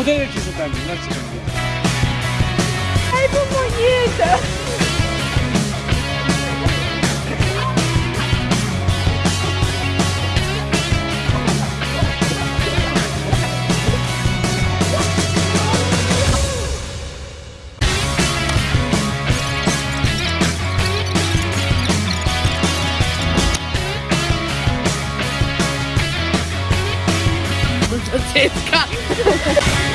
I don't na co będzie. Ai, bonita! Cycka!